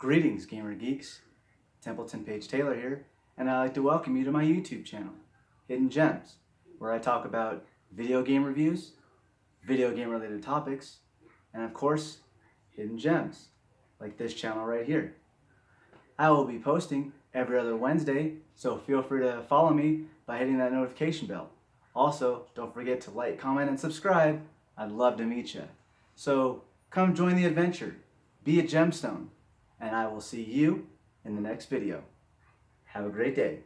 Greetings, Gamer Geeks. Templeton Page Taylor here, and I'd like to welcome you to my YouTube channel, Hidden Gems, where I talk about video game reviews, video game related topics, and of course, hidden gems, like this channel right here. I will be posting every other Wednesday, so feel free to follow me by hitting that notification bell. Also, don't forget to like, comment, and subscribe. I'd love to meet you. So come join the adventure, be a gemstone, and I will see you in the next video. Have a great day.